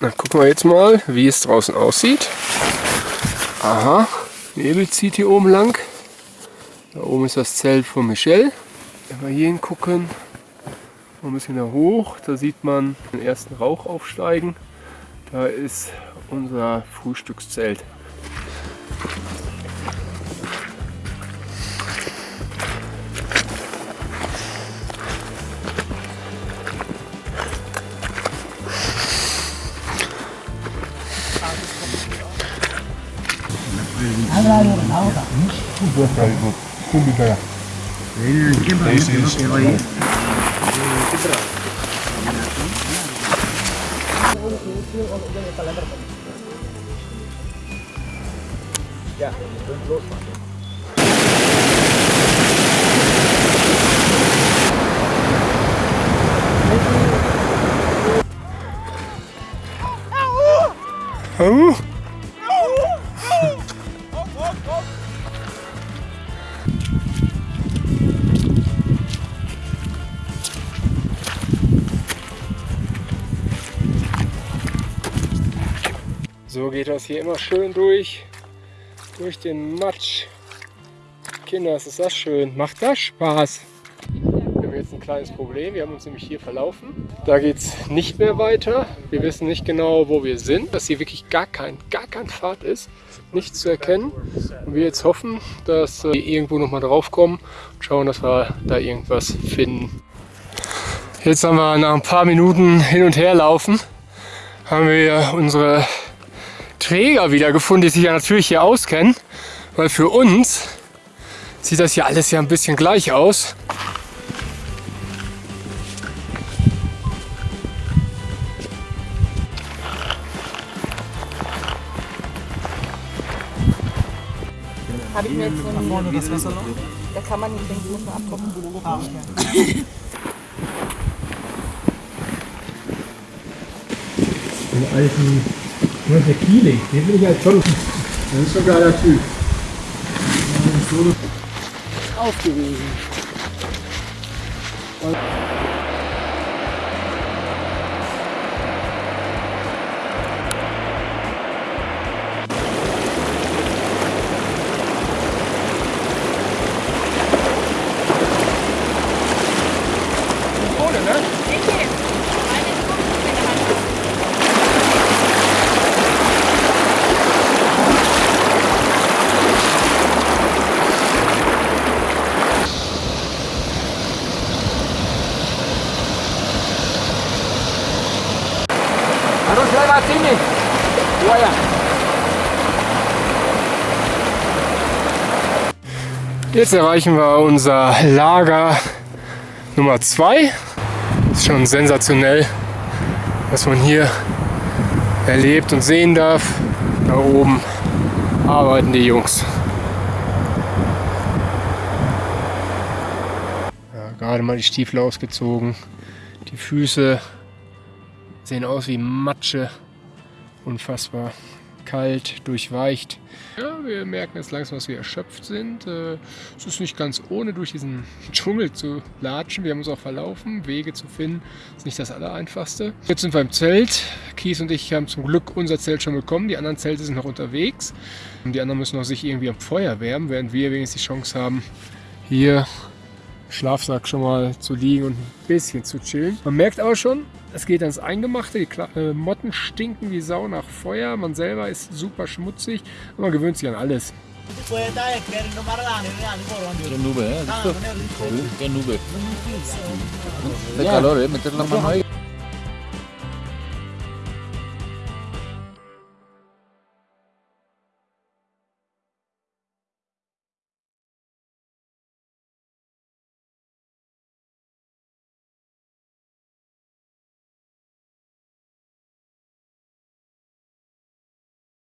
Dann gucken wir jetzt mal, wie es draußen aussieht. Aha, Nebel zieht hier oben lang. Da oben ist das Zelt von Michelle. Wenn wir hier hingucken, ein bisschen da hoch, da sieht man den ersten Rauch aufsteigen. Da ist unser Frühstückszelt. Cúbica. Esse, quebrar. Yeah, it's going close, man. Oh! So geht das hier immer schön durch, durch den Matsch. Kinder, ist das schön. Macht das Spaß? Wir haben jetzt ein kleines Problem. Wir haben uns nämlich hier verlaufen. Da geht es nicht mehr weiter. Wir wissen nicht genau, wo wir sind. Dass hier wirklich gar kein, gar kein Pfad ist. Nichts zu erkennen. Und wir jetzt hoffen, dass wir irgendwo noch mal drauf kommen und schauen, dass wir da irgendwas finden. Jetzt haben wir nach ein paar Minuten hin und her laufen, haben wir unsere Träger wiedergefunden, die sich ja natürlich hier auskennen. Weil für uns sieht das hier alles ja ein bisschen gleich aus. Habe ich mir jetzt so einen, das Wasser noch? da kann man nicht den Guten abgucken. Den alten, ist der Kieling? Den bin ich halt schon. Das ist schon ein geiler Typ. Aufgewiesen. Lewat sini. Buaya. Jetzt erreichen wir unser Lager Nummer 2. Ist schon sensationell, was man hier erlebt und sehen darf. Da oben arbeiten die Jungs. Ja, gerade mal die Stiefel ausgezogen. Die Füße sehen aus wie Matsche. Unfassbar kalt, durchweicht. Ja, wir merken jetzt langsam, dass wir erschöpft sind. Äh, Es ist nicht ganz ohne, durch diesen Dschungel zu latschen. Wir haben uns auch verlaufen. Wege zu finden ist nicht das Allereinfachste. Jetzt sind wir im Zelt. Kies und ich haben zum Glück unser Zelt schon bekommen. Die anderen Zelte sind noch unterwegs. Und die anderen müssen noch sich irgendwie am Feuer wärmen, während wir wenigstens die Chance haben, hier Schlafsack schon mal zu liegen und ein bisschen zu chillen. Man merkt aber schon, es geht ans Eingemachte. Die Kla äh, Motten stinken wie Sau nach Feuer. Man selber ist super schmutzig. Und man gewöhnt sich an alles. Nube, eh? Che nube. Che calore, metterla a mano